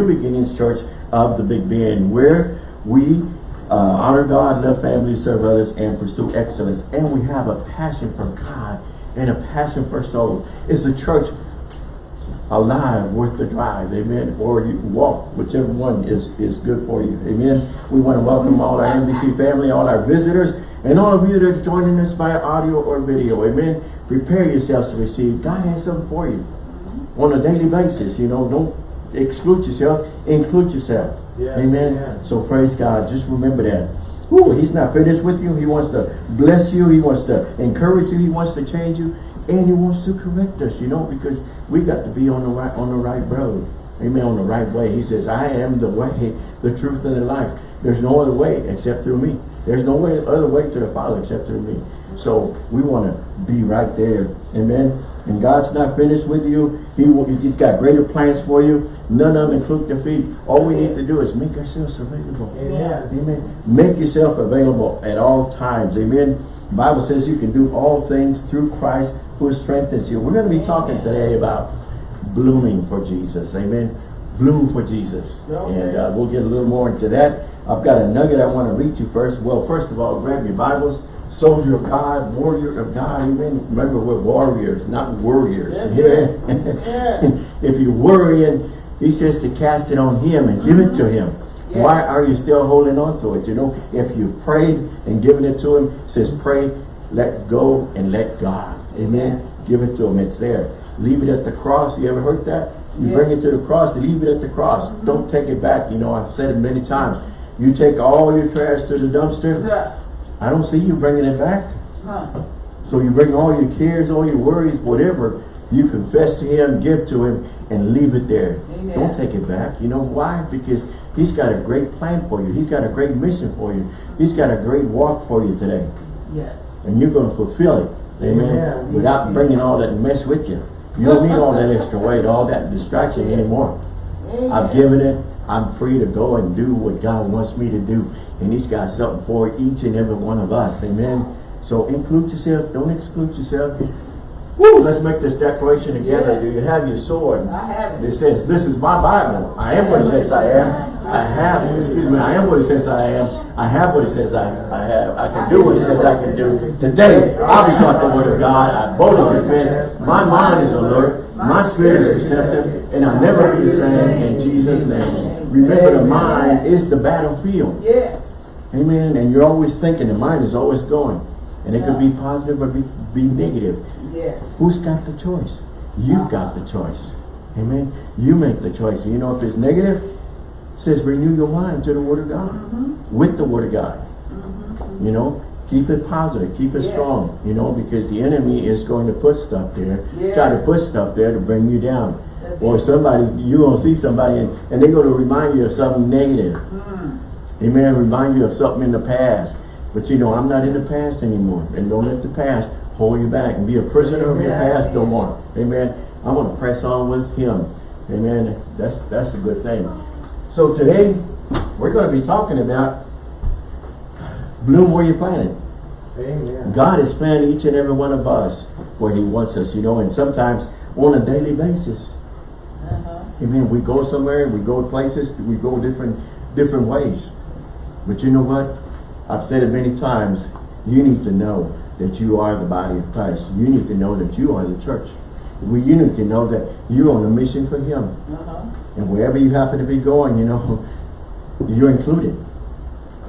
New Beginnings Church of the Big Bend, where we uh, honor God, love family, serve others, and pursue excellence. And we have a passion for God and a passion for souls. It's a church alive, worth the drive, amen, or you walk, whichever one is, is good for you, amen. We want to welcome all our NBC family, all our visitors, and all of you that are joining us by audio or video, amen. Prepare yourselves to receive. God has something for you on a daily basis, you know, don't exclude yourself, include yourself, Yeah, amen. yeah. So praise God, just remember that. Ooh, he's not finished with you. He wants to bless you. He wants to encourage you. He wants to change you. And he wants to correct us, you know, because we got to be on the right on the right road. Amen. On the right way. He says, I am the way, the truth, and the life. There's no other way except through me. There's no way other way to the Father except through me. So we want to be right there. Amen. And God's not finished with you. He will, He's got greater plans for you. None of them include defeat. All we need to do is make ourselves available. Amen. Amen. Make yourself available at all times. Amen. The Bible says you can do all things through Christ who strengthens you. We're going to be talking today about blooming for Jesus. Amen. Bloom for Jesus. Okay. And uh, we'll get a little more into that. I've got a nugget I want to read you first. Well, first of all, grab your Bibles. Soldier of God, warrior of God. Amen. Remember, we're warriors, not warriors. Yes, Amen. if you're worrying, he says to cast it on him and give it to him. Yes. Why are you still holding on to it? You know, if you've prayed and given it to him, it says pray, let go, and let God. Amen. Give it to him. It's there. Leave it at the cross. You ever heard that? You Yes. bring it to the cross, leave it at the cross. Mm-hmm. Don't take it back. You know, I've said it many times. You take all your trash to the dumpster. Yeah. I don't see you bringing it back. Huh. So you bring all your cares, all your worries, whatever, you confess to him, give to him, and leave it there. Amen. Don't take it back. You know why? Because he's got a great plan for you. He's got a great mission for you. He's got a great walk for you today. Yes. And you're going to fulfill it. Amen. Amen. Without bringing all that mess with you. You don't need all that extra weight, all that distraction anymore. Amen. I've given it. I'm free to go and do what God wants me to do. And he's got something for each and every one of us. Amen. So include yourself. Don't exclude yourself. Woo, let's make this declaration together. Yes. Do you have your sword? I have It it. says, this is my Bible. I am what it says I am. I have, excuse me, I am what it says I am. I have what it says I, I have. I can do what it says I can do. Today, I'll be taught the word of God. I boldly confess. My mind is alert. My spirit is receptive. And I'll never be the same in Jesus' name. Remember, the mind is the battlefield. Yes. Amen. And you're always thinking. The mind is always going. And it could be positive or be, be negative. Yes. Who's got the choice? You've got the choice. Amen. You make the choice. You know, if it's negative, it says renew your mind to the word of God. Mm-hmm. With the word of God. You know, keep it positive, keep it Yes. strong, you know, because the enemy is going to put stuff there, Yes. try to put stuff there to bring you down. That's or it. somebody, you're gonna see somebody and, and they're gonna remind you of something negative. Mm. Amen. Remind you of something in the past. But you know, I'm not in the past anymore. And don't let the past hold you back and be a prisoner of your past no more. Amen. I want to press on with him. Amen. That's that's a good thing. So today, we're going to be talking about bloom where you're planted. Amen. God has planted each and every one of us where he wants us, you know, and sometimes on a daily basis. Uh-huh. Amen. We go somewhere, we go places, we go different different ways. But you know what? I've said it many times. You need to know that you are the body of Christ. You need to know that you are the church. We, you need to know that you're on a mission for Him. Uh-huh. And wherever you happen to be going, you know, you're included.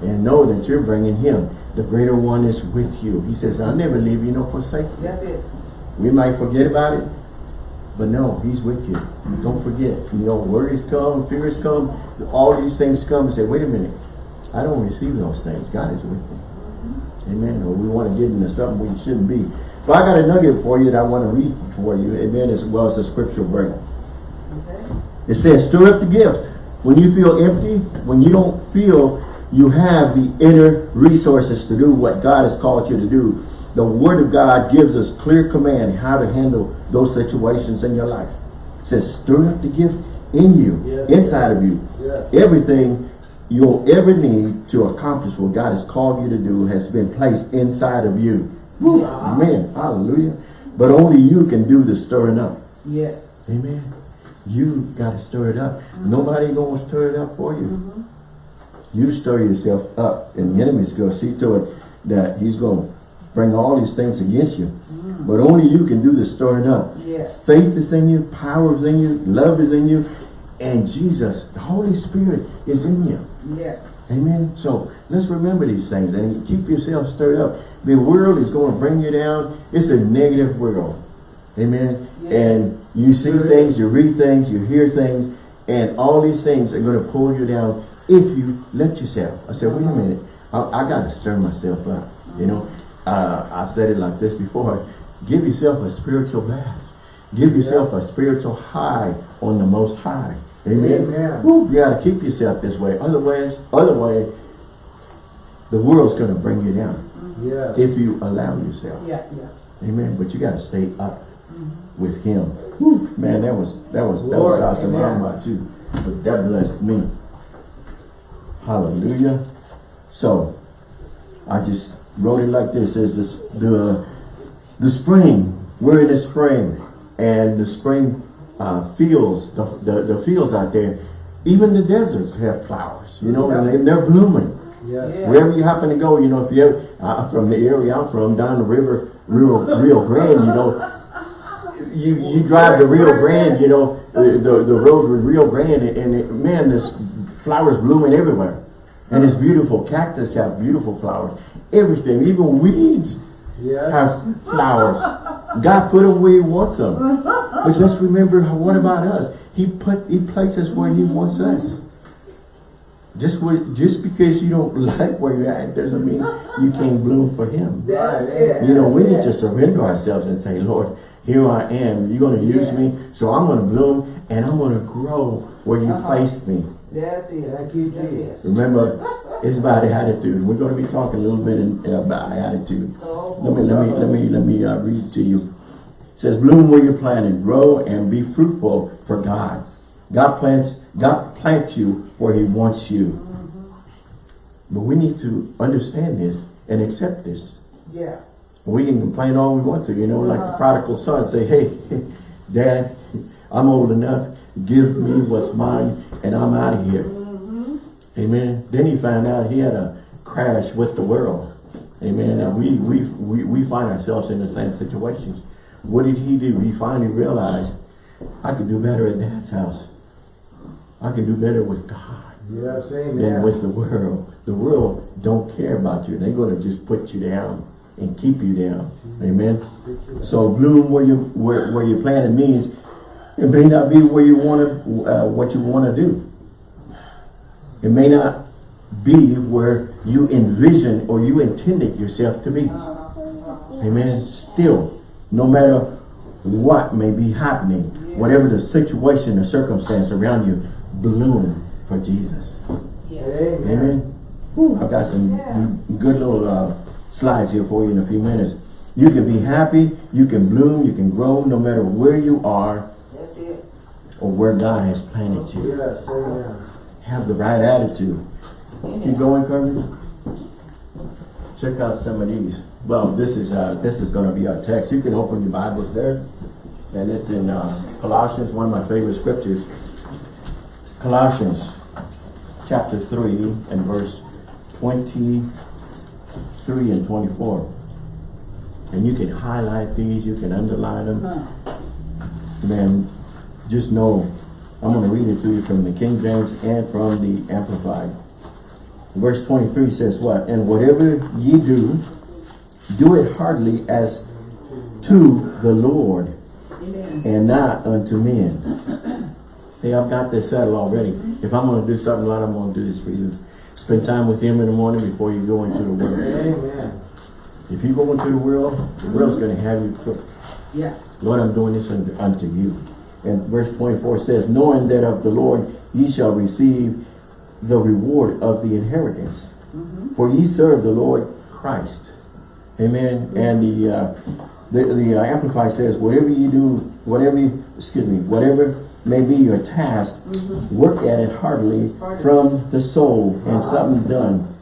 And know that you're bringing Him. The greater one is with you. He says, I'll never leave you nor forsake you. That's it. We might forget about it, but no, he's with you. Don't forget. You know, worries come, fears come, all these things come and say, wait a minute, I don't receive those things. God is with me. Amen. Or we want to get into something we shouldn't be. But I got a nugget for you that I want to read for you, amen, as well as the scriptural break. Okay. It says, stir up the gift. When you feel empty, when you don't feel you have the inner resources to do what God has called you to do, the Word of God gives us clear command how to handle those situations in your life. It says, stir up the gift in you, Yes. inside of you. Yes. Everything you'll ever need to accomplish what God has called you to do has been placed inside of you. Woo. Amen. Hallelujah. But only you can do the stirring up. Yes. Amen. You got to stir it up. Nobody going to stir it up for you. Mm-hmm. You stir yourself up and the enemy's going to see to it that he's going to bring all these things against you. Mm. But only you can do the stirring up. Yes. Faith is in you, power is in you, love is in you, and Jesus, the Holy Spirit is in you. Yes. Amen. So let's remember these things and keep yourself stirred up. The world is going to bring you down. It's a negative world. Amen. Yeah. And you see things, you read things, you hear things, and all these things are going to pull you down if you let yourself. I said, wait a minute. I, I got to stir myself up. You know, uh, I've said it like this before. Give yourself a spiritual bath. Give yourself a spiritual high on the most high. Amen. Amen. Woo, you got to keep yourself this way. Otherwise, otherwise, the world's going to bring you down Yes. if you allow yourself. Yeah, yeah. Amen. But you got to stay up mm-hmm. with Him. Woo, man, that was that was that was Lord, awesome. I don't know about you, but that blessed me. Hallelujah. So, I just wrote it like this: is this the the spring? We're in the spring, and the spring uh, fields, the, the the fields out there. Even the deserts have flowers, you know, and they- they're blooming. Yes. Yeah. Wherever you happen to go, you know, if you ever, uh, from the area I'm from, down the river, Rio, Rio Grande, you know, you, you drive the Rio Grande, you know, the, the, the road with Rio Grande, and it, man, there's flowers blooming everywhere. And it's beautiful. Cactus have beautiful flowers. Everything, even weeds Yes. have flowers. God put them where he wants them. But let's remember, what about us? He put, he places where he wants us. Just where, just because you don't like where you're at doesn't mean you can't bloom for him. That's it. You know, we need to surrender ourselves and say, Lord, here I am. You're going to use me, so I'm going to bloom and I'm going to grow where you Uh-huh. placed me. That's it. Thank you, That's it. Remember, it's about the attitude. We're going to be talking a little bit in, about attitude. Oh, Let me, let me, let me, let me uh, read to you. It says, bloom where you're planted, grow and be fruitful for God. God plants, God plants you where he wants you. But we need to understand this and accept this. Yeah. We can complain all we want to, you know, like the Uh-huh. prodigal son say, hey, dad, I'm old enough, give me what's mine and I'm out of here. Mm-hmm. Amen. Then he found out he had a crash with the world. Amen. And we, we, we, we find ourselves in the same situations. What did he do? He finally realized, I can do better at dad's house. I can do better with God Yes, than with the world. The world don't care about you. They're going to just put you down and keep you down. Amen. So bloom where you where, where you planted means it may not be where you want to uh, what you want to do. It may not be where you envision or you intended yourself to be. Amen. Still, no matter what may be happening, whatever the situation or circumstance around you, bloom for Jesus. Amen. Amen. Whew, I've got some good little uh, slides here for you in a few minutes. You can be happy, you can bloom, you can grow no matter where you are. Or where God has planted you. Yes, amen. Have the right attitude. Keep going, Kirby. Check out some of these. Well, this is uh, this is going to be our text. You can open your Bibles there, and it's in uh, Colossians, one of my favorite scriptures. Colossians, chapter three, and verse twenty-three and twenty-four. And you can highlight these. You can underline them Huh. man, just know, I'm going to read it to you from the King James and from the Amplified. Verse 23 says what? And whatever ye do, do it heartily as to the Lord Amen. and not unto men. Hey, I've got this settled already. If I'm going to do something, Lord, I'm going to do this for you. Spend time with Him in the morning before you go into the world. Amen. If you go into the world, the world's going to have you cooked. Yeah. Lord, I'm doing this unto, unto you. And verse 24 says, knowing that of the Lord ye shall receive the reward of the inheritance. For ye serve the Lord Christ. Amen. And the uh, the, the uh, Amplified says, whatever you do, whatever, you, excuse me, whatever may be your task, work at it heartily Heartily. from the soul and something done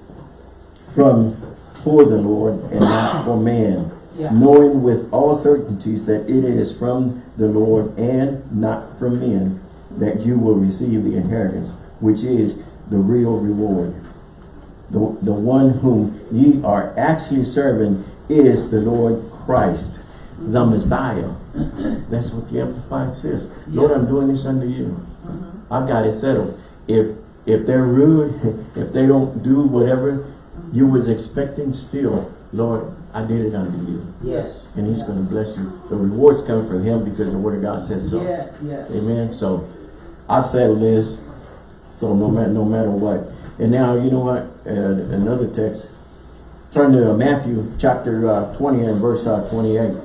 from for the Lord and not for man Yeah. knowing with all certainties that it is from the Lord and not from men. that you will receive the inheritance, which is the real reward. The, the one whom ye are actually serving is the Lord Christ, the Messiah. That's what the Amplified says. Lord, I'm doing this unto you. Uh-huh. I've got it settled. If if they're rude, if they don't do whatever you was expecting, still, Lord, I did it unto you. Yes. And he's going to bless you. The rewards come from him because the word of God says so. Yes, yes. Amen. So I've settled this. So no matter no matter what. And now you know what? Uh, another text. Turn to Matthew chapter uh, 20 and verse uh, 28.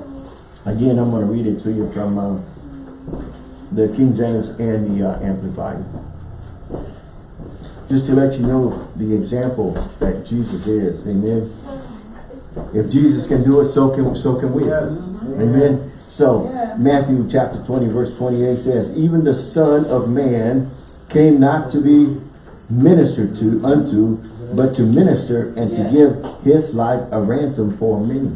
Again, I'm going to read it to you from uh, the King James and the uh, Amplified. Just to let you know the example that Jesus is. Amen. If Jesus can do it, so can so can we. Yes. Amen. So Yeah. Matthew chapter 20 verse 28 says, Even the Son of Man came not to be ministered to unto, but to minister and Yeah. to give his life a ransom for many.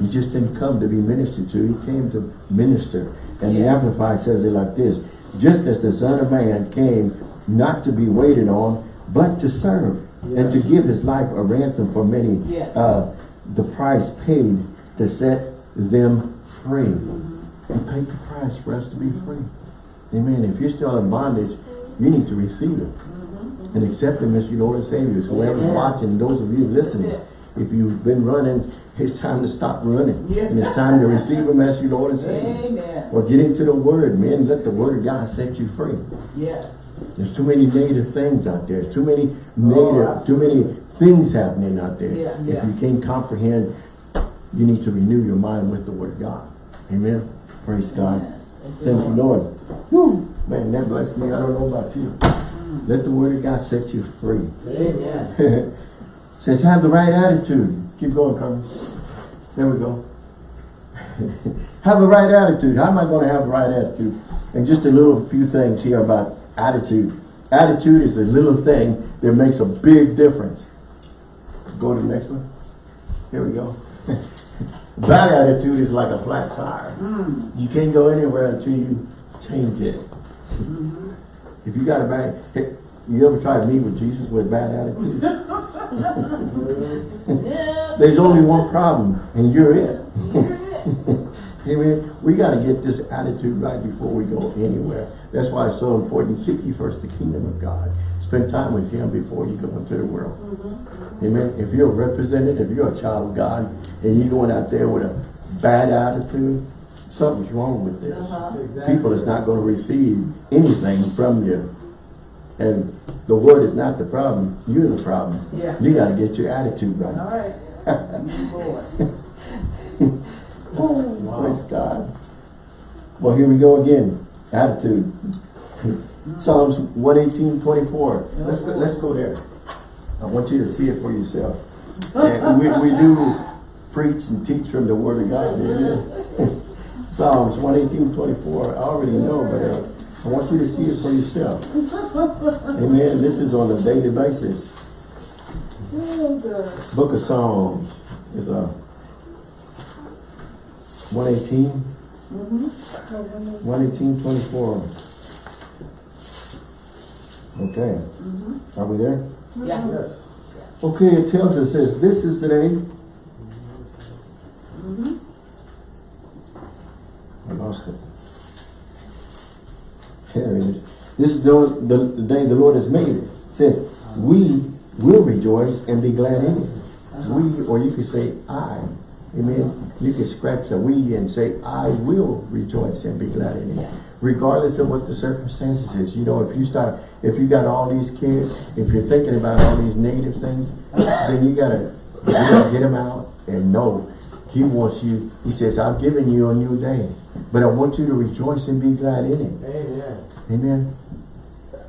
He just didn't come to be ministered to, he came to minister. And the Yeah. Amplified says it like this, just as the Son of Man came not to be waited on, but to serve, and to give his life a ransom for many. Yes. Uh, the price paid to set them free. He paid the price for us to be free. Amen. If you're still in bondage, you need to receive it. And accept him as your Lord and Savior. So whoever's watching, those of you listening. If you've been running, it's time to stop running. Yeah. And it's time to receive him as your Lord and Savior. Amen. Or get into the Word, man. Let the Word of God set you free. Yes. There's too many negative things out there. Too many Oh, too many things happening out there. Yeah, If you can't comprehend, you need to renew your mind with the Word of God. Amen. Praise God. Thank you, Lord. Man, that blessed me. I don't know about you. Mm. Let the Word of God set you free. Amen. Says have the right attitude. Keep going, Carmen. There we go. have the right attitude. How am I going to have the right attitude? And just a little few things here about attitude. Attitude is a little thing that makes a big difference. Go to the next one. Here we go. Bad attitude is like a flat tire. Mm. You can't go anywhere until you change it. Mm-hmm. If you got a bad, you ever tried to meet with Jesus with bad attitude? There's only one problem, and you're it. Amen. We got to get this attitude right before we go anywhere. That's why it's so important. Seek ye first the kingdom of God. Spend time with Him before you go into the world. Amen. If you're a representative, if you're a child of God, and you're going out there with a bad attitude, something's wrong with this. Uh-huh. People is not going to receive anything from you. And the word is not the problem. You're the problem. Yeah. You got to get your attitude right. All right. Move forward. Praise God. Well, here we go again. Attitude. Psalms 118, 24. Let's go, let's go there. I want you to see it for yourself. And we, we do preach and teach from the Word of God. Psalms 118, 24. I already know, but uh, I want you to see it for yourself. Amen. This is on a daily basis. Book of Psalms is uh, 118, 118, 24. Okay. Are we there? Yeah. Yes. Okay, it tells us this. This is the day. I lost it. Here. This is the, the, the day the Lord has made. It says, we will rejoice and be glad in it. We, or you could say, I. Amen. You could scratch the we and say, I will rejoice and be glad in it. Yeah. Regardless of what the circumstances is. You know, if you start, if you got all these kids, if you're thinking about all these negative things, then you gotta, you gotta get them out and know he wants you, he says, I've given you a new day, but I want you to rejoice and be glad in it. Amen. Amen.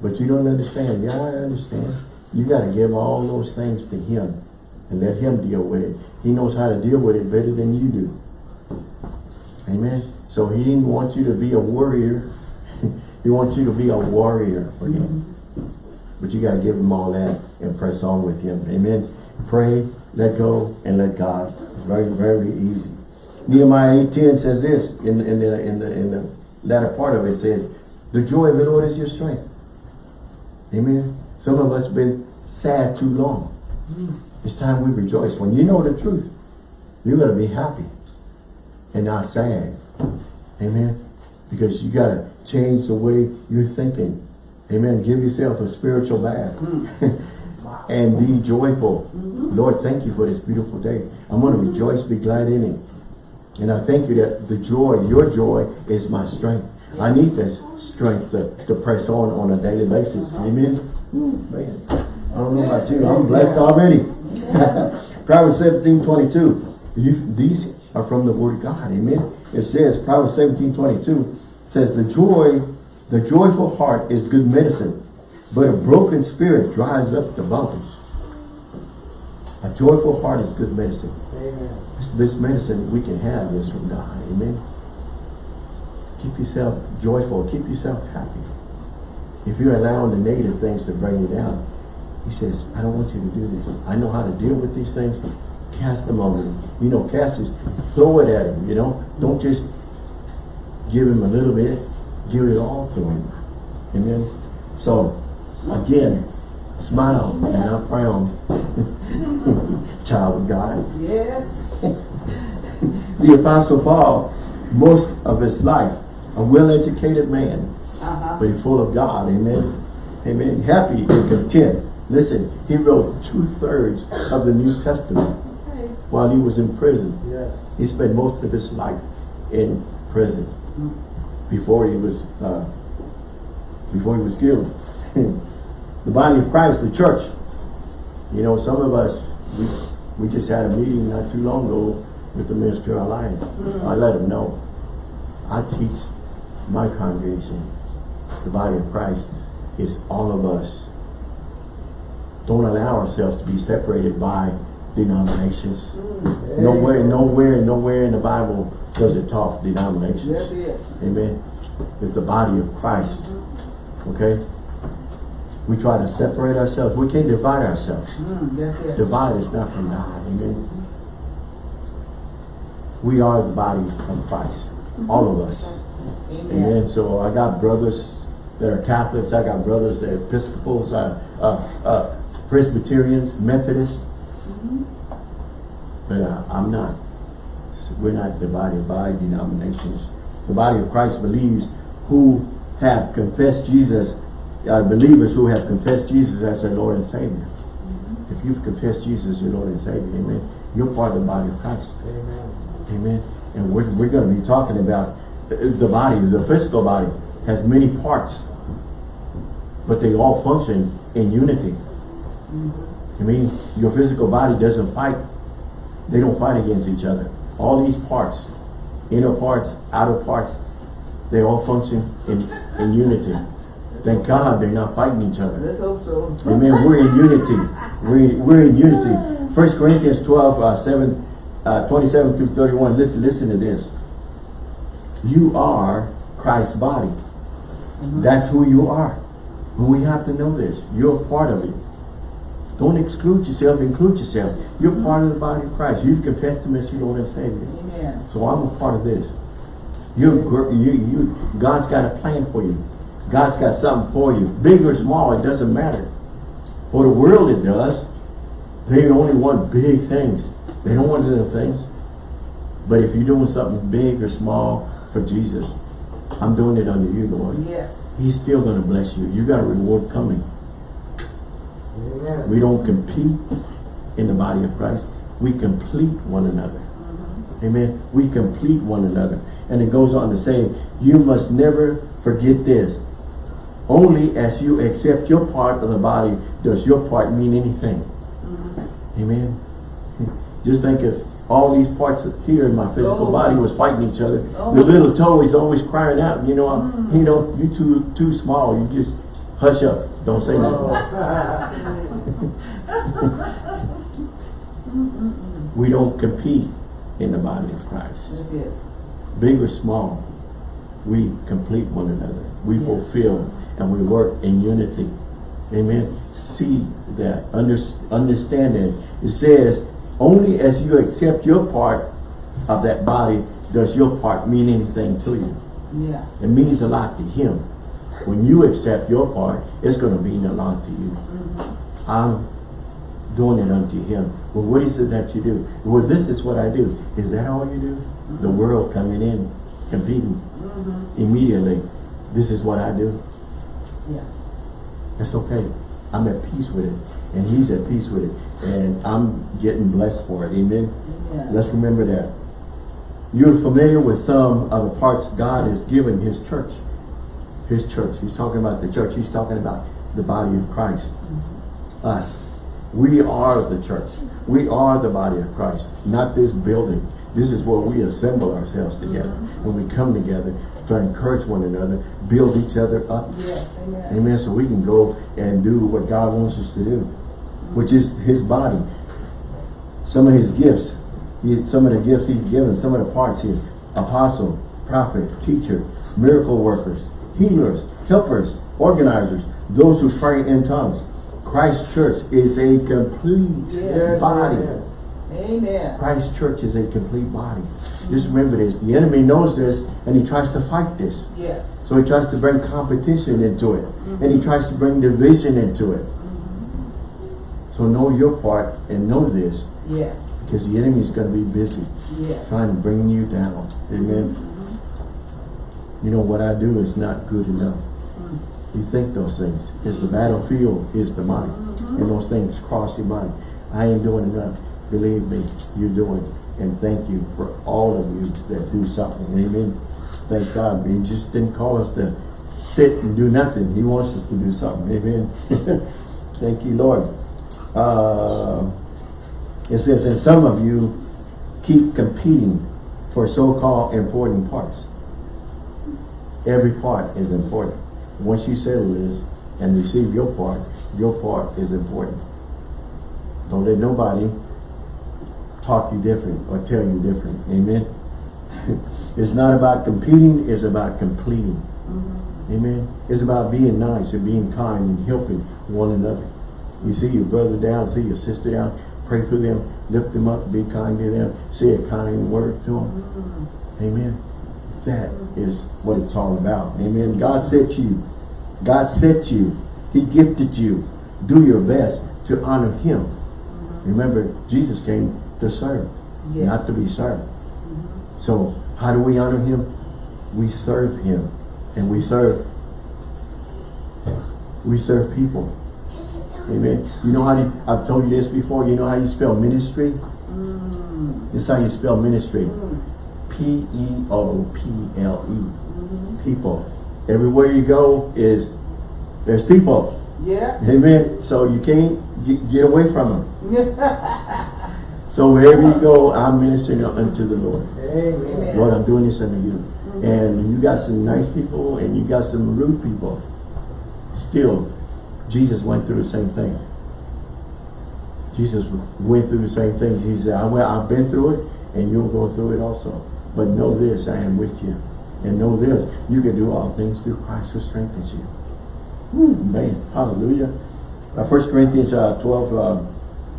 But you don't understand. Yeah, I understand. You got to give all those things to him and let him deal with it. He knows how to deal with it better than you do. Amen. So he didn't want you to be a warrior. he wants you to be a warrior for him. Mm-hmm. But you got to give him all that and press on with him. Amen. Pray, let go, and let God. Very, very easy. Nehemiah 8.10 says this in, in, the, in, the, in the latter part of it says, The joy of the Lord is your strength. Amen. Some of us have been sad too long. Hmm. It's time we rejoice. When you know the truth, you're going to be happy and not sad. Amen. Because you got to change the way you're thinking. Amen. Give yourself a spiritual bath. Hmm. and be joyful. Hmm. Lord, thank you for this beautiful day. I'm going to rejoice, be glad in it. And I thank you that the joy, your joy, is my strength. I need this strength to, to press on on a daily basis. Amen. Man. I don't know about you. I'm blessed already. Proverbs 17, 22. You, these are from the word of God. Amen. It says, Proverbs 17, 22 says, the joy, the joyful heart is good medicine, but a broken spirit dries up the bones. A joyful heart is good medicine. Amen. This, this medicine we can have is from God. Amen. Keep yourself joyful. Keep yourself happy. If you're allowing the negative things to bring you down, he says, I don't want you to do this. I know how to deal with these things. Cast them on me. You know, cast is throw it at him, you know. Don't just give him a little bit. Give it all to him. Amen. So, again, smile and not frown. Child of God. Yes. The Apostle Paul, most of his life, a well-educated man, Uh-huh. but he's full of God. Amen. Amen. Happy and content. Listen, he wrote two-thirds of the New Testament Okay. while he was in prison. Yes. He spent most of his life in prison before he was uh, before he was killed. the body of Christ, the church. You know, some of us we we just had a meeting not too long ago with the Minister Ministerial Alliance. Mm-hmm. I let them know. I teach my congregation, the body of Christ, is all of us. Don't allow ourselves to be separated by denominations. Mm-hmm. Nowhere, nowhere, nowhere in the Bible does it talk denominations. it. Amen. It's the body of Christ. Mm-hmm. Okay? We try to separate ourselves. We can't divide ourselves. Mm, that's it. Divide is not from God. Amen. We are the body of Christ. All of us. Amen. Amen. So I got brothers that are Catholics. I got brothers that are Episcopals, uh, uh, uh, Presbyterians, Methodists. But uh, I'm not. We're not divided by denominations. The body of Christ believes who have confessed Jesus, uh, believers who have confessed Jesus as their Lord and Savior. If you've confessed Jesus as your Lord and Savior, amen, you're part of the body of Christ. Amen. Amen. And we're, we're going to be talking about uh, the body, the physical body has many parts, but they all function in unity. I mean, your physical body doesn't fight. They don't fight against each other. All these parts, inner parts, outer parts, they all function in, in unity. Thank God they're not fighting each other. Let's hope so. Amen. We're in unity. We're, we're in unity. First Corinthians 12, uh, 7, uh, 27 through 31. Listen, listen to this. You are Christ's body. That's who you are. We have to know this. You're part of it. Don't exclude yourself, include yourself. You're part of the body of Christ. You've confessed Him as your Lord and Savior. Amen. So I'm a part of this. You're, you, you, God's got a plan for you. God's got something for you. Big or small, it doesn't matter. For the world, it does. They only want big things. They don't want little things. But if you're doing something big or small for Jesus, I'm doing it under you, Lord. Yes. He's still going to bless you. You got a reward coming. Amen. We don't compete in the body of Christ. We complete one another. Mm-hmm. Amen. We complete one another. And it goes on to say, you must never forget this. Only as you accept your part of the body does your part mean anything. Uh-huh. Amen. Just think if all these parts here in my physical Oh. body was fighting each other. Oh. The little toe is always crying out, you know, I'm- you know, you too too small. You just hush up. Don't say nothing. Oh. We don't compete in the body of Christ. Big or small, we complete one another. We Yes. fulfill and we work in unity. Amen. See that. Under, understand that. It says, only as you accept your part of that body does your part mean anything to you. Yeah. It means a lot to him. When you accept your part, it's going to mean a lot to you. Mm-hmm. I'm doing it unto him. Well, what is it that you do? Well, this is what I do. Is that all you do? The mm-hmm. world coming in, competing mm-hmm. immediately. This is what I do. Yeah. It's okay. I'm at peace with it. And he's at peace with it. And I'm getting blessed for it. Amen. Yeah. Let's remember that. You're familiar with some of the parts God has given his church. His church. He's talking about the church. He's talking about the body of Christ. Mm-hmm. Us. We are the church. We are the body of Christ. Not this building. This is where we assemble ourselves together. Mm-hmm. When we come together to encourage one another, build each other up. Yes, amen. Amen. So we can go and do what God wants us to do, which is his body. Some of his gifts, some of the gifts he's given, some of the parts here, apostle, prophet, teacher, miracle workers, healers, helpers, organizers, those who pray in tongues. Christ Church is a complete Yes, body. amen. Amen. Christ Church is a complete body. Just remember this. The enemy knows this and he tries to fight this. Yes. So he tries to bring competition into it. And he tries to bring division into it. So know your part and know this. Yes. Because the enemy is going to be busy Yes. trying to bring you down. Amen. You know what I do is not good enough. You think those things. It's the battlefield is the mind. And those things cross your mind. I ain't doing enough. Believe me, you're doing. And thank you for all of you that do something. Amen. Thank God. He just didn't call us to sit and do nothing. He wants us to do something. Amen. thank you, Lord. Uh, it says, and some of you keep competing for so-called important parts. Every part is important. Once you settle this and receive your part, your part is important. Don't let nobody talk you different or tell you different. Amen. it's not about competing, it's about completing. Mm-hmm. Amen. It's about being nice and being kind and helping one another. You see your brother down, see your sister down, pray for them, lift them up, be kind to them, say a kind word to them. Mm-hmm. Amen. That mm-hmm. is what it's all about. Amen. God set you. God set you. He gifted you. Do your best to honor Him. Remember, Jesus came to serve, Yes. not to be served. Mm-hmm. So, how do we honor Him? We serve Him. And we serve, we serve people. Amen. You know how you, I've told you this before, you know how you spell ministry? Mm. This is how you spell ministry. Mm. P-E-O-P-L-E. Mm-hmm. People. Everywhere you go is, there's people. Yeah. Amen. So you can't get, get away from them. So wherever you go, I'm ministering unto the Lord. Amen. Lord, I'm doing this unto you. And you got some nice people and you got some rude people. Still, Jesus went through the same thing. Jesus went through the same thing. He said, I, well, I've been through it and you'll go through it also. But know this, I am with you. And know this, you can do all things through Christ who strengthens you. Whew, man, hallelujah. Uh, 1 Corinthians uh, 12, uh,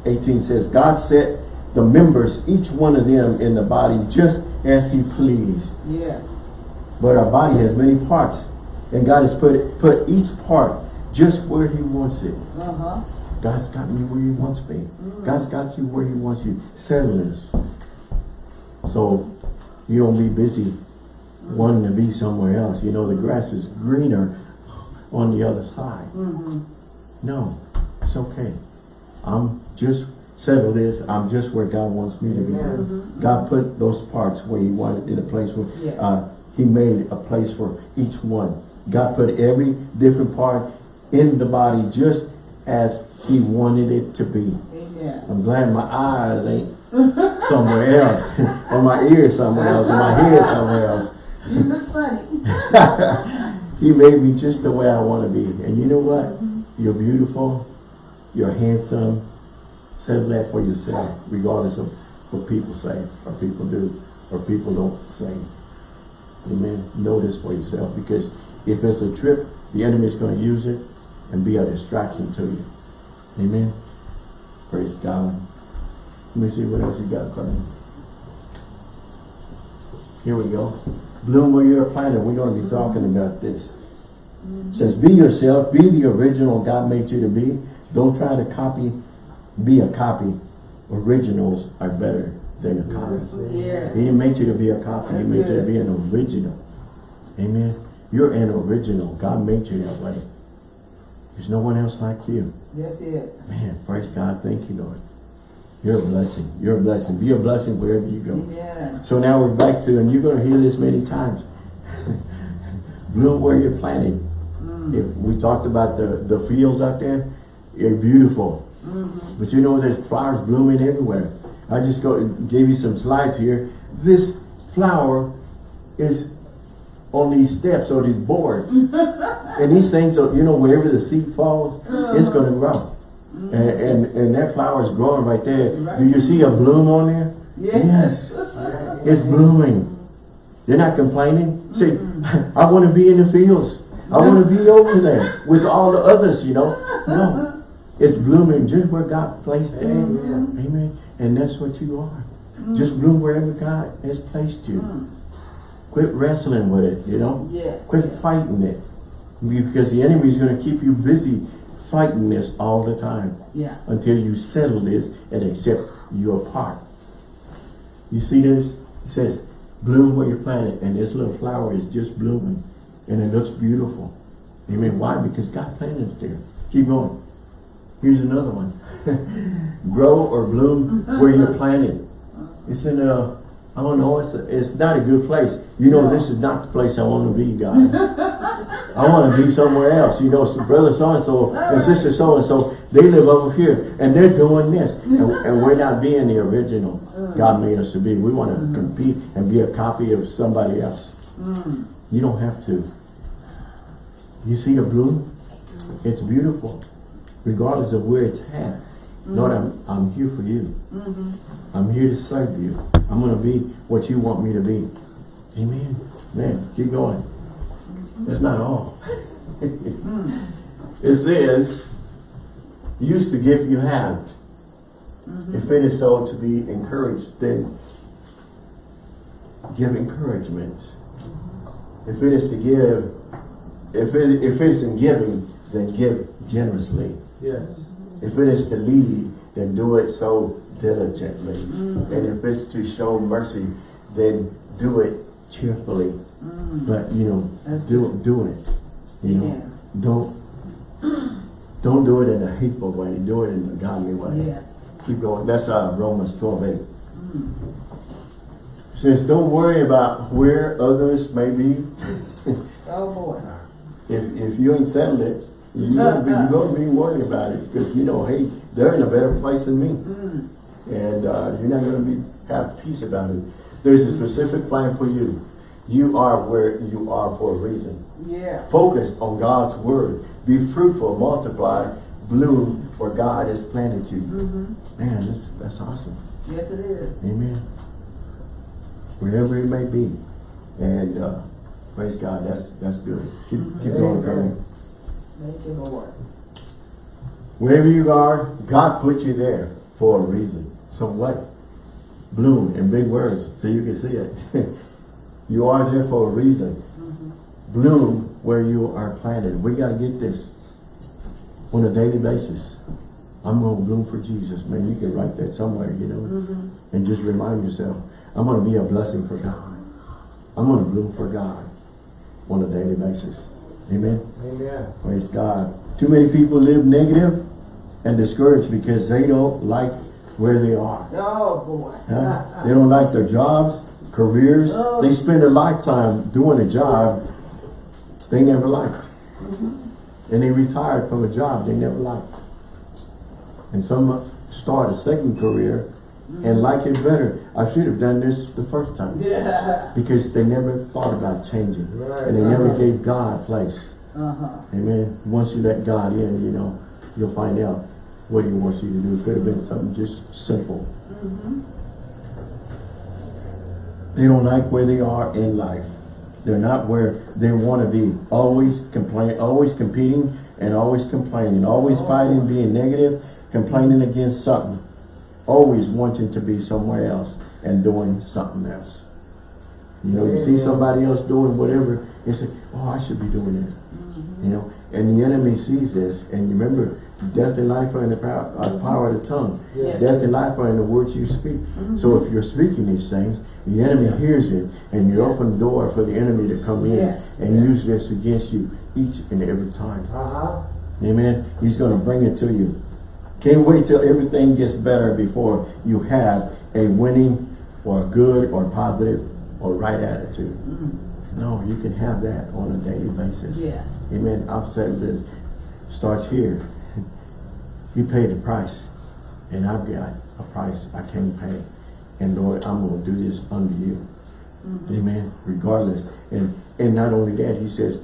18 says, God set the members, each one of them in the body, just as he pleased. Yes. But our body has many parts. And God has put put each part just where he wants it. Uh-huh. God's got me where he wants me. Mm. God's got you where he wants you. Settle this. So you don't be busy mm. wanting to be somewhere else. You know, the grass is greener on the other side. Mm-hmm. No, it's okay. I'm just settle this. I'm just where God wants me to be. God put those parts where he wanted in a place where Yes. uh, he made a place for each one. God put every different part in the body just as he wanted it to be. Amen. I'm glad my eyes ain't somewhere else, or my ears somewhere else, or my head somewhere else. You look funny. He made me just the way I want to be. And you know what? You're beautiful. You're handsome. Settle that for yourself, regardless of what people say, or people do, or people don't say. Amen. Know this for yourself, because if it's a trip, the enemy is going to use it and be a distraction to you. Amen. Praise God. Let me see what else you got me. Here we go. Bloom where you're planted. We're going to be talking about this. Says, be yourself, be the original God made you to be. Don't try to copy, be a copy. Originals are better than a copy. Yeah. He didn't make you to be a copy, he That's made you to be an original. Amen. You're an original. God made you that way. There's no one else like you. That's it. Man, praise God. Thank you, Lord. You're a blessing. You're a blessing. Be a blessing wherever you go. Amen. So now we're back to, and you're going to hear this many times. Bloom where you're planted. Mm. If we talked about the, the fields out there, they're beautiful. Mm-hmm. But you know there's flowers blooming everywhere. I just go gave you some slides here. This flower is on these steps or these boards. and these things are, you know, wherever the seed falls, it's uh-huh. gonna grow. Mm-hmm. And, and and that flower is growing right there. Do you see a bloom on there? Yes. It's blooming. They're not complaining. See, mm-hmm. I want to be in the fields. I want to be over there with all the others, you know. No. It's blooming just where God placed it. Amen. Amen. And that's what you are. Mm. Just bloom wherever God has placed you. Mm. Quit wrestling with it, you know. Yes. Quit fighting it. Because the enemy is going to keep you busy fighting this all the time Yeah. until you settle this and accept your part. You see this? It says, bloom where you're planted, and this little flower is just blooming, and it looks beautiful. Amen. Why? Because God planted it there. Keep going. Here's another one. Grow or bloom where you're planted. It's in a, I don't know, it's, a, it's not a good place. You know, this is not the place I want to be, God. I want to be somewhere else. You know, so brother so-and-so and sister so-and-so, they live over here and they're doing this. And, and we're not being the original God made us to be. We want to compete and be a copy of somebody else. You don't have to. You see the bloom? It's beautiful. Regardless of where it's at. Lord, I'm, mm-hmm. I'm here for you. Mm-hmm. I'm here to serve you. I'm going to be what you want me to be. Amen. Man, keep going. That's not all. Mm-hmm. it says, use the gift you have. If it is so to be encouraged, then give encouragement. If it is to give, if it, if it is in giving, then give generously. Yes. If it is to lead, then do it so diligently. Mm. And if it's to show mercy, then do it cheerfully. Mm. But you know, That's do do it. You know, Amen. don't don't do it in a hateful way. Do it in a godly way. Yes. Keep going. That's uh, Romans 12, 8. Mm. Says, don't worry about where others may be. Oh boy. If, if you ain't settled it, you're gonna be, you're gonna be worried about it because you know, hey, they're in a better place than me, Mm. and uh, you're not gonna be have peace about it. There's a specific plan for you. You are where you are for a reason. Yeah. Focus on God's word. Be fruitful, multiply, bloom where God has planted you. Mm-hmm. Man, that's that's awesome. Yes, it is. Amen. Wherever it may be, and uh, praise God. That's that's good. Keep keep going, Amen. Thank you, Lord. Wherever you are, God put you there for a reason. So what? Bloom in big words so you can see it. you are there for a reason. Mm-hmm. Bloom where you are planted. We got to get this on a daily basis. I'm going to bloom for Jesus. Man, you can write that somewhere, you know, mm-hmm. and just remind yourself, I'm going to be a blessing for God. I'm going to bloom for God on a daily basis. Amen. Amen. Praise God. Too many people live negative and discouraged because they don't like where they are. Oh boy. Huh? They don't like their jobs, careers. Oh. They spend a lifetime doing a job they never liked. Mm-hmm. And they retired from a job they never liked. And some start a second career and like it better. I should have done this the first time. Yeah. Because they never thought about changing. Right. And they never gave God a place. Uh-huh. Amen. Once you let God in, you know, you'll find out what he wants you to do. It could have been something just simple. They don't like where they are in life. They're not where they want to be. Always complain, always competing and always complaining, always fighting, being negative, complaining against something. Always wanting to be somewhere else and doing something else. You know, you see somebody else doing whatever, you say, oh, I should be doing that. You know, and the enemy sees this, and you remember, death and life are in the power, uh, power of the tongue. Yes. Death and life are in the words you speak. So if you're speaking these things, the enemy hears it, and you open the door for the enemy to come in Yes. and Yes. use this against you each and every time. Uh-huh. Amen. He's going to bring it to you. Can't wait till everything gets better before you have a winning or a good or positive or right attitude. Mm-hmm. No, you can have that on a daily basis. Yes. Amen. I've said this starts here. you paid the price, and I've got a price I can't pay. And Lord, I'm going to do this under you. Mm-hmm. Amen. Regardless. And and not only that, he says,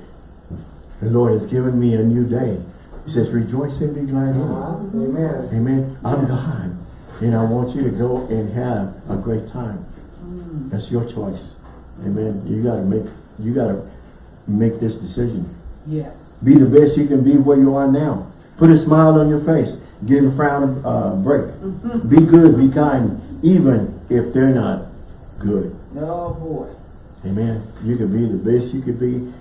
the Lord has given me a new day. He says, rejoice and be glad in it. Amen. Amen. I'm God. And I want you to go and have a great time. That's your choice. Amen. You gotta make you gotta make this decision. Yes. Be the best you can be where you are now. Put a smile on your face. Give a frown a uh, break. Be good, be kind, even if they're not good. Oh, boy. Amen. You can be the best you could be.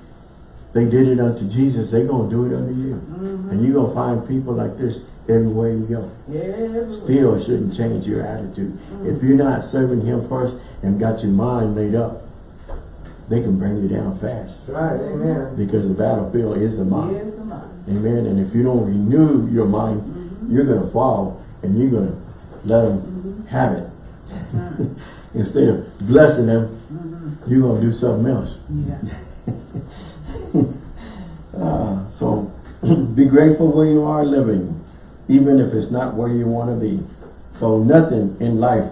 They did it unto Jesus. They're gonna do it unto you. Mm-hmm. And you're gonna find people like this everywhere you go. Yeah. Still shouldn't change your attitude. Mm-hmm. If you're not serving him first and got your mind made up, they can bring you down fast. Right. Amen. Because the battlefield is the mind. The mind. Amen. And if you don't renew your mind, mm-hmm. you're going to fall and you're going to let them have it. Instead of blessing them, you're going to do something else. Yeah. Ah, so be grateful where you are living, even if it's not where you want to be. So nothing in life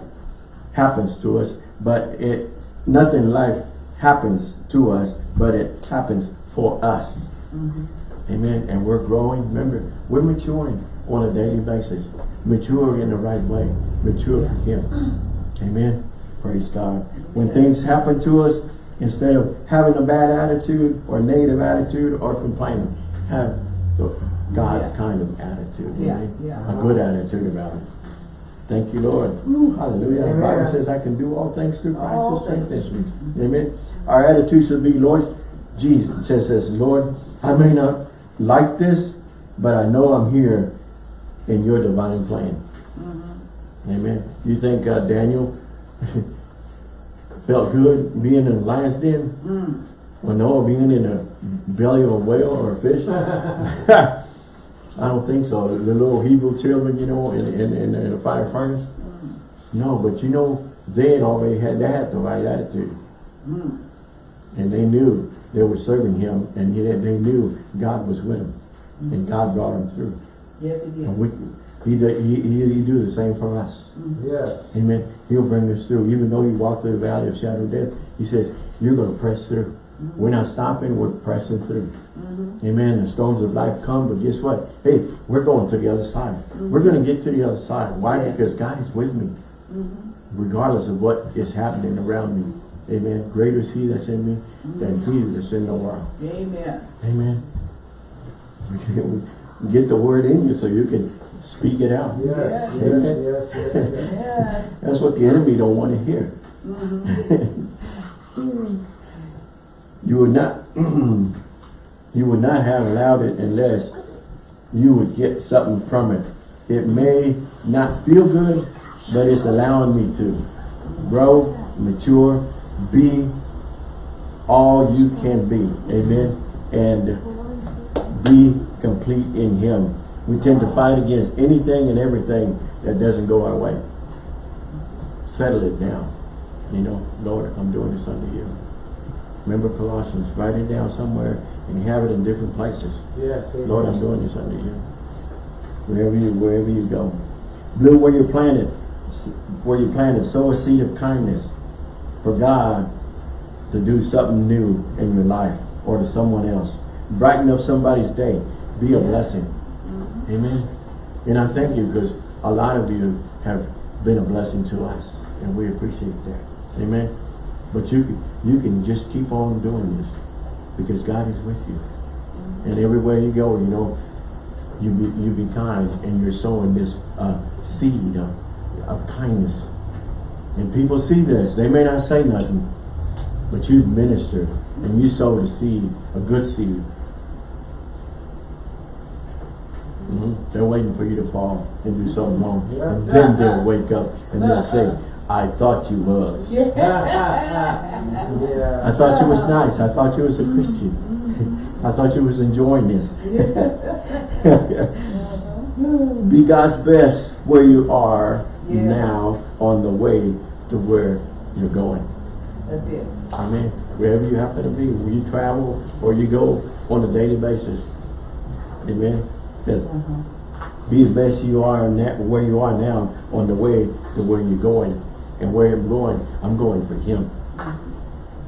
happens to us, but it nothing in life happens to us, but it happens for us. Amen. And we're growing. Remember, we're maturing on a daily basis. Mature in the right way. Mature for Him. Amen. Praise God. When things happen to us, instead of having a bad attitude or negative attitude or complaining, have the God Yeah. kind of attitude. Yeah, amen? yeah. A good attitude about it. Thank you, Lord. Ooh, hallelujah. The Bible says I can do all things through Christ All who strengthens me. Amen. Our attitude should be, Lord, Jesus says, says, Lord, I may not like this, but I know I'm here in your divine plan. Amen. You think uh, Daniel felt good being in the lion's den? Mm. Or Noah being in the belly of a whale or a fish? I don't think so. The little Hebrew children, you know, in, in, in, in the fire furnace? No, but you know, they had already had, they had the right attitude. Mm. And they knew they were serving him and yet they knew God was with them. And God brought them through. Yes, And did. We, he, do- he, he, he do the same for us. Mm-hmm. Yes. Amen. He'll bring us through. Even though you walk through the valley of shadow of death, he says, you're going to press through. Mm-hmm. We're not stopping, we're pressing through. Mm-hmm. Amen. The storms of life come, but guess what? Hey, we're going to the other side. We're going to get to the other side. Why? Yes. Because God is with me. Regardless of what is happening around me. Amen. Greater is he that's in me than he that's in the world. Amen. Amen. We Get the word in you so you can speak it out. Yes. Yes. Amen. Yes. Yes. yes. Yeah. That's what the enemy don't want to hear. Mm-hmm. you would not you would not have allowed it unless you would get something from it. It may not feel good, but it's allowing me to grow, mature, be all you can be. Amen. And be complete in him. We tend to fight against anything and everything that doesn't go our way. Settle it down. You know, Lord, I'm doing this under you. Remember Colossians, write it down somewhere and have it in different places. Yes. amen. Lord, I'm doing this under you. Wherever you wherever you go. Blue where you're planted, where you planted, sow a seed of kindness for God to do something new in your life or to someone else. Brighten up somebody's day. Be a blessing. Amen. And I thank you because a lot of you have been a blessing to us and we appreciate that. Amen. But you can you can just keep on doing this because God is with you. And everywhere you go, you know, you be you be kind and you're sowing this uh, seed of, of kindness. And people see this. They may not say nothing, but you minister and you sow the seed, a good seed. Mm-hmm. They're waiting for you to fall and do something wrong. Yeah. And then they'll wake up and they'll say, I thought you was. Yeah. I thought you was nice. I thought you was a Christian. I thought you was enjoying this. Be God's best where you are Yeah. now on the way to where you're going. That's it. Amen. Wherever you happen to be, where you travel or you go on a daily basis. Amen. Says, Uh-huh. be as best you are now, where you are now on the way to where you're going. And where I'm going, I'm going for Him.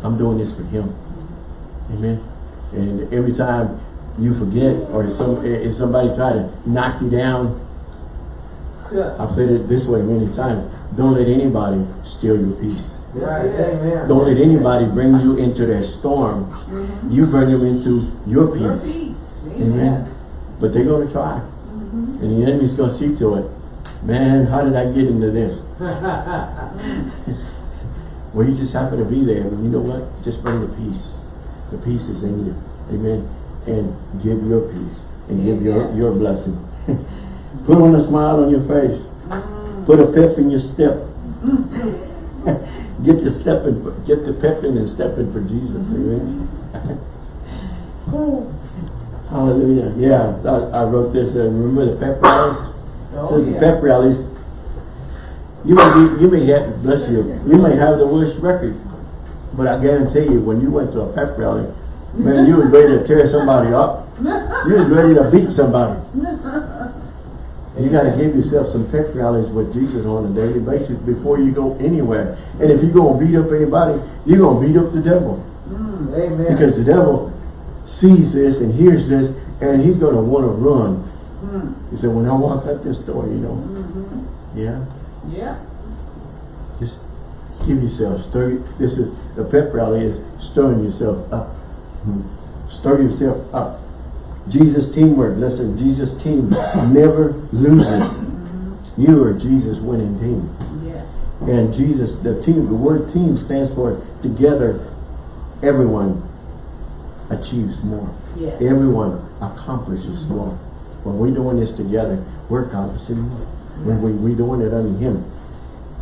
I'm doing this for Him. Amen. And every time you forget or if some if somebody try to knock you down, Yeah. I've said it this way many times. Don't let anybody steal your peace. Right, amen. Don't let anybody bring you into their storm. You bring them into your Your peace. peace. Amen. But they're going to try. And the enemy's going to see to it. Man, how did I get into this? Well, you just happen to be there. And you know what? Just bring the peace. The peace is in you. Amen. And give your peace. And give your, your blessing. Put on a smile on your face. Mm. Put a pep in your step. get the stepping, get the pep in and stepping for Jesus. Mm-hmm. Amen. Hallelujah. Yeah, I, I wrote this. Uh, remember the pep rallies? Oh, Says the pep rallies. You may be, you may have, bless you, you may have the worst record, but I guarantee you, when you went to a pep rally, man, you was ready to tear somebody up. You was ready to beat somebody. You got to give yourself some pep rallies with Jesus on a daily basis before you go anywhere. And if you're going to beat up anybody, you're going to beat up the devil. Amen. Because the devil sees this and hears this, and he's going to want to run. Hmm. He said, when I walk out this door, you know, mm-hmm. yeah, Yeah. just give yourself, stir, this is, the pep rally is stirring yourself up. Hmm. Stir yourself up. Jesus teamwork, listen, Jesus team never loses. Mm-hmm. You are Jesus winning team. Yes. And Jesus, the team, the word team stands for together, everyone achieves more. Yes. Everyone accomplishes more. When we're doing this together, we're accomplishing more. When we, we doing it under Him.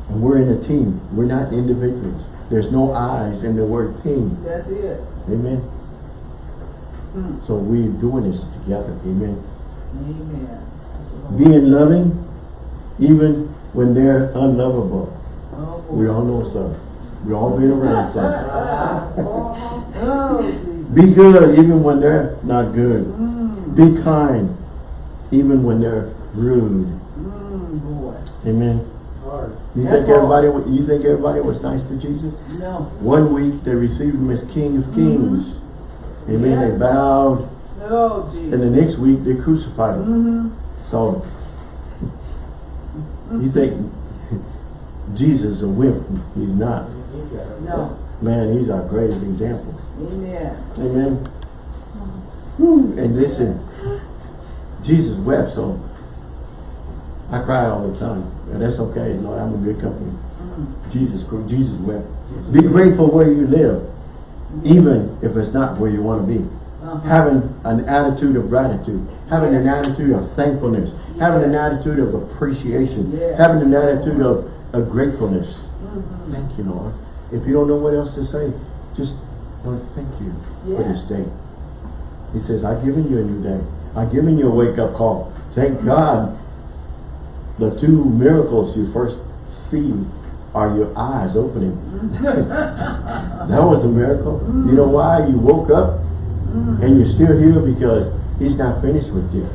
And we're in a team. We're not individuals. There's no I's in the word team. That's it. Amen. Hmm. So we're doing this together. Amen. Amen. Being loving, even when they're unlovable. Oh. We all know some. We all been around some. Jesus. Be good even when they're not good. Mm, Be kind even when they're rude. mm, boy. Amen. You That's think everybody you think everybody was nice to Jesus? No. One week they received him as King of Kings. Amen. Yeah. They bowed. Oh, And the next week they crucified him. Mm-hmm. So you think Jesus a wimp. He's not. You got it. No. Man, he's our greatest example. Amen. Amen. Whew. And listen, Jesus wept, so I cry all the time. And that's okay, Lord, I'm a good company. Mm. Jesus, cr- Jesus wept. Be grateful where you live, mm. even if it's not where you want to be. Uh-huh. Having an attitude of gratitude, having an attitude of thankfulness, having an attitude of appreciation, having an attitude of, of gratefulness. Mm-hmm. Thank you, Lord. If you don't know what else to say, just Lord, thank you for this day. He says, I've given you a new day. I've given you a wake-up call. Thank God the two miracles you first see are your eyes opening. that was a miracle. You know why? You woke up mm. and you're still here because he's not finished with you.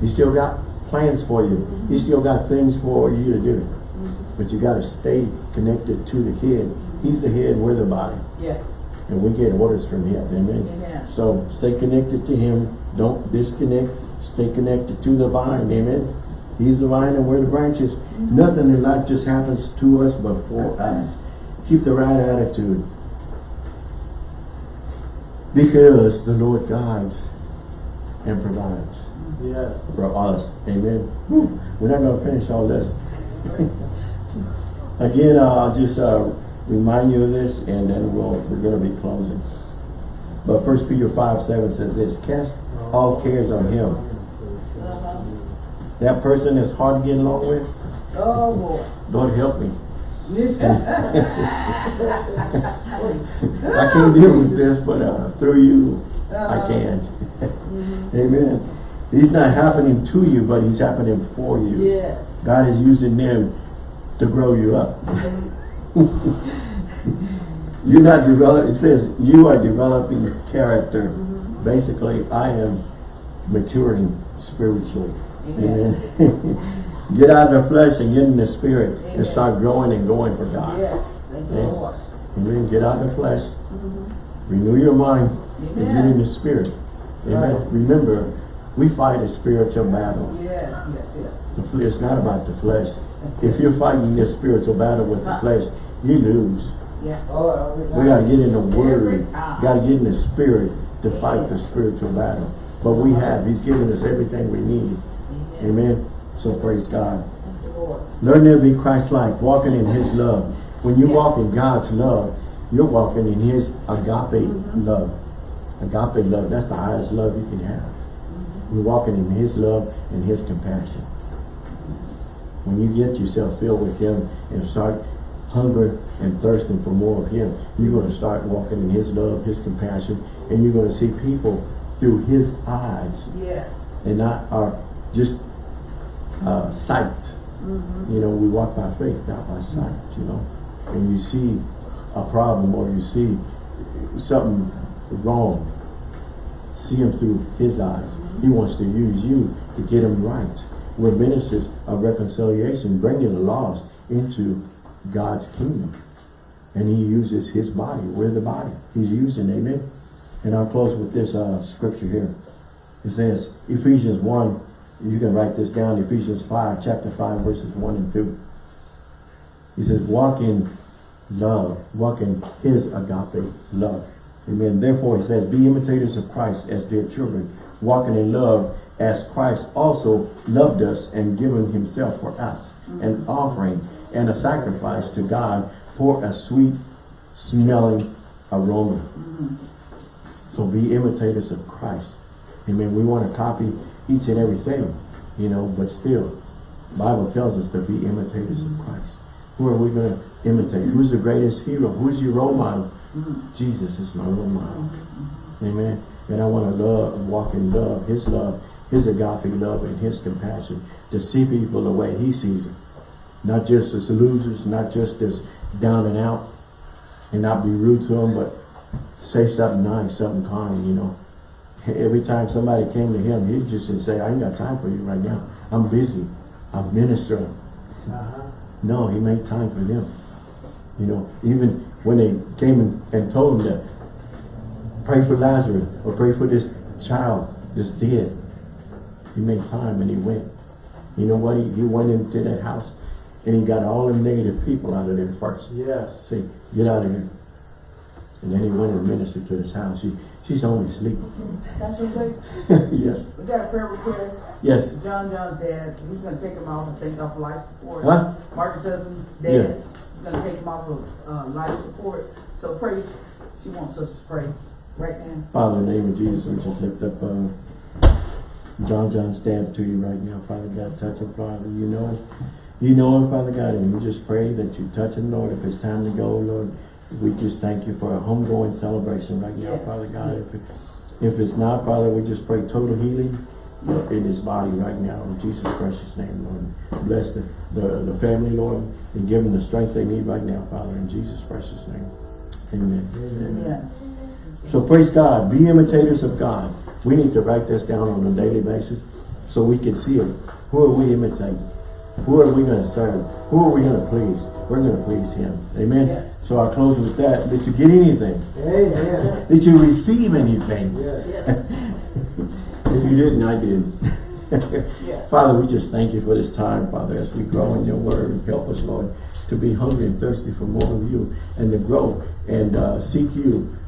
He still got plans for you. He mm-hmm. still got things for you to do. Mm-hmm. But you got to stay connected to the head. He's the head, we're the body. Yes. And we get orders from him. Amen. Amen. So stay connected to him. Don't disconnect. Stay connected to the vine. Amen. He's the vine and we're the branches. Nothing in life just happens to us but for us. Keep the right attitude. Because the Lord guides and provides Yes. for us. Amen. We're not going to finish all this. Again, uh, I'll just uh, remind you of this and then we'll, we're going to be closing. But First Peter 5, 7 says this, Cast all cares on him, That person is hard to get along with, Oh, boy. Lord help me. I can't deal with this, but uh, through you, I Uh-huh. can. Amen. He's not happening to you, but he's happening for you. Yes. God is using them to grow you up. You're not developing, it says you are developing character. Mm-hmm. Basically, I am maturing spiritually. Amen. Amen. get out of the flesh and get in the spirit and start growing and going for God. Yes. Thank you, Yeah. Lord. Amen. Get out of the flesh. Renew your mind and get in the spirit. Amen. Right. Remember, we fight a spiritual battle. Yes, yes, yes. The It's not about the flesh. If you're fighting this spiritual battle with the flesh, you lose. Yeah. We gotta get in the word. Gotta get in the spirit to fight the spiritual battle. But we have. He's given us everything we need. Amen. So praise God. Learn to be Christ-like, walking in His love. When you walk in God's love, you're walking in His agape love. Agape love, that's the highest love you can have. We're walking in His love and His compassion. When you get yourself filled with Him and start hunger and thirsting for more of Him, you're going to start walking in His love, His compassion, and you're going to see people through His eyes Yes. and not our just uh, sight. You know, we walk by faith, not by sight, you know. And you see a problem or you see something wrong, see him through his eyes. He wants to use you to get him right. We're ministers of reconciliation, bringing the lost into God's kingdom. And he uses his body. We're the body. He's using, amen. And I'll close with this uh, scripture here. It says, Ephesians 1, you can write this down, Ephesians 5, chapter 5, verses 1 and 2. He says, walk in love, walk in his agape love. Amen. Therefore, he says, be imitators of Christ as dear children, walking in love as Christ also loved us and given himself for us, mm-hmm. an offering and a sacrifice to God for a sweet smelling aroma. Mm-hmm. So be imitators of Christ. Amen. We want to copy each and everything, you know, but still, Bible tells us to be imitators of Christ. Who are we going to imitate? Who's the greatest hero? Who's your role model? Mm-hmm. Jesus is my role model. Amen. And I want to love, walk in love, His love, His agape love, and His compassion to see people the way He sees them. Not just as losers, not just as down and out, and not be rude to them, but say something nice, something kind, you know. Every time somebody came to him, he'd just say, I ain't got time for you right now. I'm busy. I'm ministering. Uh-huh. No, he made time for them. You know, even when they came and, and told him that, pray for Lazarus or pray for this child that's dead. He made time and he went. You know what? He, he went into that house and he got all the negative people out of there first. Yes. See, get out of here. And then he went and ministered to his house. She, she's only sleeping. That's okay. yes. We got a prayer request. Yes. John John's dad, he's gonna take him off and take off life support. Huh? Marcus' husband's Yeah. dad, he's gonna take him off of, uh, life support. So pray, she wants us to pray right now. Father, in the name of Jesus, we just lift up uh, John John Stamp to you right now, Father God. Touch him, Father. You know, you know him, Father God, and we just pray that you touch him, Lord. If it's time to go, Lord, we just thank you for a homegoing celebration right now, Yes. Father God. If, it, if it's not, Father, we just pray total healing in his body right now, in Jesus' precious name, Lord. Bless the, the, the family, Lord, and give them the strength they need right now, Father, in Jesus' precious name. Amen. Amen. So praise God. Be imitators of God. We need to write this down on a daily basis so we can see it. Who are we imitating? Who are we going to serve? Who are we going to please? We're going to please Him. Amen? Yes. So I'll close with that. Did you get anything? Amen. Did you receive anything? Yes. If you didn't, I did. yes. Father, we just thank you for this time, Father, as we grow in your word. Help us, Lord, to be hungry and thirsty for more of you and to grow and uh, seek you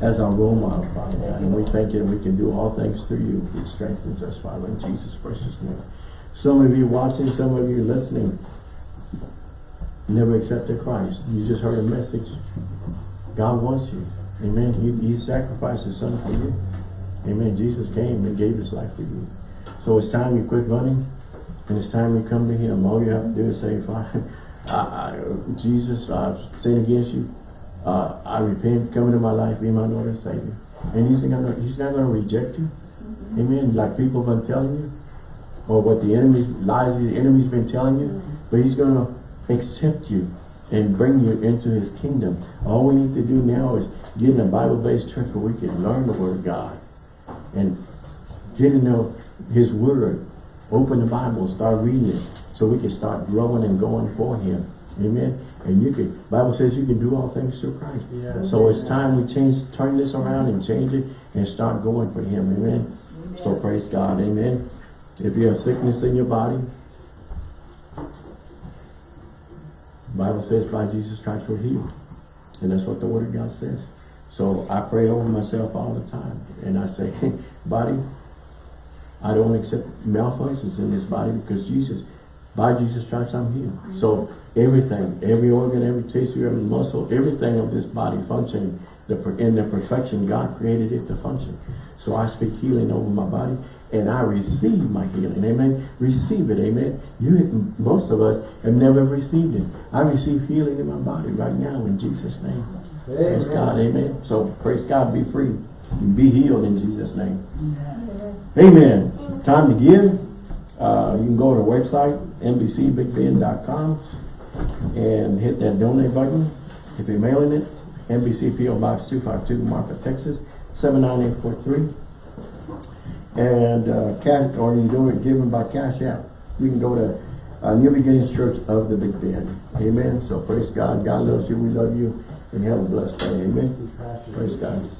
as our role model, Father. And we thank you and we can do all things through you. It strengthens us, Father, in Jesus' precious name. Some of you watching, some of you listening, never accepted Christ. You just heard a message. God wants you. Amen. He, he sacrificed his son for you. Amen. Jesus came and gave his life for you. So it's time you quit running and it's time you come to him. All you have to do is say, Father, I, I, Jesus, I've sinned against you. Uh, I repent, come into my life, be my Lord and Savior. And he's not gonna, he's not gonna reject you. Amen. Like people have been telling you. Or what the enemy's lies the enemy's been telling you. But he's gonna accept you and bring you into his kingdom. All we need to do now is get in a Bible-based church where we can learn the word of God and get to know his word. Open the Bible, start reading it so we can start growing and going for him. Amen. And you can, Bible says you can do all things through Christ. Yeah. So it's time we change, turn this around and change it and start going for him. Amen. So praise God. Amen. If you have sickness in your body, Bible says by Jesus Christ we're healed. And that's what the word of God says. So I pray over myself all the time. And I say, body, I don't accept malfunctions in this body because Jesus, by Jesus Christ I'm healed. So everything, every organ, every tissue, every muscle, everything of this body functioning the, in the perfection God created it to function. So I speak healing over my body and I receive my healing. Amen. Receive it. Amen. You, most of us have never received it. I receive healing in my body right now in Jesus' name. Praise God. Amen. So praise God. Be free. Be healed in Jesus' name. Amen. Time to give. Uh, you can go to our website, nbcbigbend.com and hit that donate button. If you're mailing it, NBC PO Box 252, Marfa, Texas, 79843. And uh, cash, or you do it given by Cash App. You can go to uh, New Beginnings Church of the Big Bend. Amen. So praise God. God loves you. We love you. And have a blessed day. Amen. Praise God.